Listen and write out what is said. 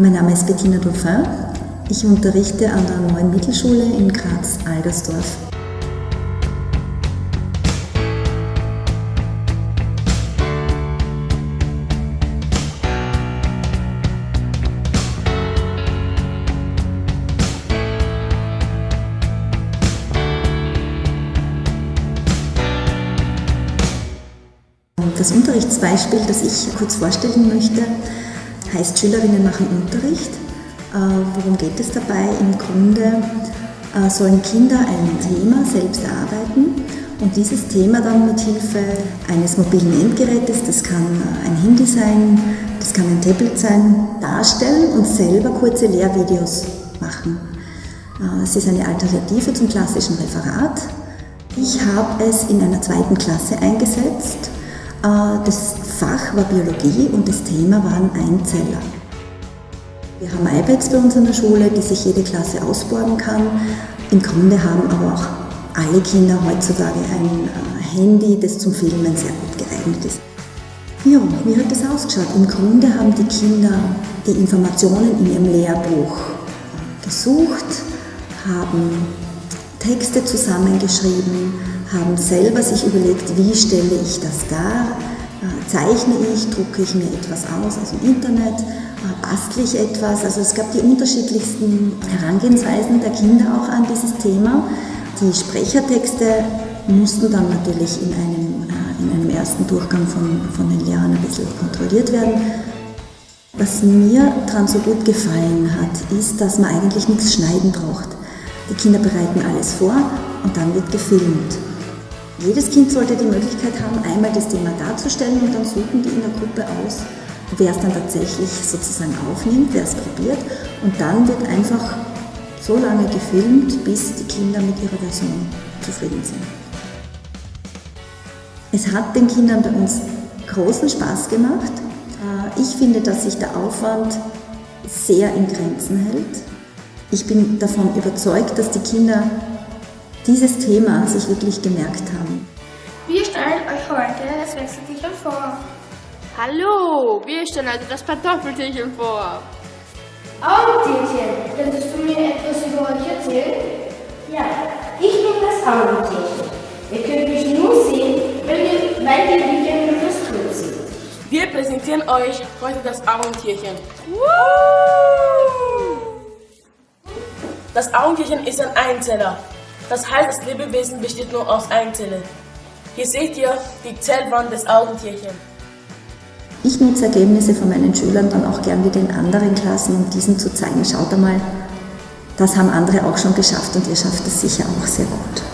Mein Name ist Bettina Dauphin. Ich unterrichte an der Neuen Mittelschule in Graz-Algersdorf. Das Unterrichtsbeispiel, das ich kurz vorstellen möchte, heißt Schülerinnen machen Unterricht. Äh, worum geht es dabei? Im Grunde äh, sollen Kinder ein Thema selbst erarbeiten und dieses Thema dann mit Hilfe eines mobilen Endgerätes, das kann ein Handy sein, das kann ein Tablet sein, darstellen und selber kurze Lehrvideos machen. Äh, es ist eine Alternative zum klassischen Referat. Ich habe es in einer zweiten Klasse eingesetzt äh, das War Biologie und das Thema waren Einzeller. Wir haben iPads bei uns in der Schule, die sich jede Klasse ausborgen kann. Im Grunde haben aber auch alle Kinder heutzutage ein äh, Handy, das zum Filmen sehr gut geeignet ist. Ja, wie hat das ausgeschaut? Im Grunde haben die Kinder die Informationen in ihrem Lehrbuch gesucht, haben Texte zusammengeschrieben, haben selber sich überlegt, wie stelle ich das dar, äh, zeichne ich, drucke ich mir etwas aus aus dem Internet, äh, bastle ich etwas. Also es gab die unterschiedlichsten Herangehensweisen der Kinder auch an dieses Thema. Die Sprechertexte mussten dann natürlich in einem, äh, in einem ersten Durchgang von, von den Lehrern ein bisschen kontrolliert werden. Was mir daran so gut gefallen hat, ist, dass man eigentlich nichts schneiden braucht. Die Kinder bereiten alles vor und dann wird gefilmt. Jedes Kind sollte die Möglichkeit haben, einmal das Thema darzustellen und dann suchen die in der Gruppe aus, wer es dann tatsächlich sozusagen aufnimmt, wer es probiert und dann wird einfach so lange gefilmt, bis die Kinder mit ihrer Version zufrieden sind. Es hat den Kindern bei uns großen Spaß gemacht. Äh, ich finde, dass sich der Aufwand sehr in Grenzen hält. Ich bin davon überzeugt, dass die Kinder dieses Thema sich wirklich gemerkt haben. Wir stellen euch heute das Wechseltierchen vor. Hallo, wir stellen also das Kartoffeltierchen vor. Augentierchen, könntest du mir etwas über euch erzählen? Ja, ich bin das Augentierchen. Ihr könnt mich nur sehen, wenn ihr, weil die Bücher mikroskop sind. Wir präsentieren euch heute das Augentierchen. Das Augentierchen ist ein Einzeller. Das heißt, das Lebewesen besteht nur aus Einzellen. Hier seht ihr die Zellwand des Augentierchens. Ich nutze Ergebnisse von meinen Schülern dann auch gern wieder in anderen Klassen, um diesen zu zeigen, schaut einmal, das haben andere auch schon geschafft und ihr schafft es sicher auch sehr gut.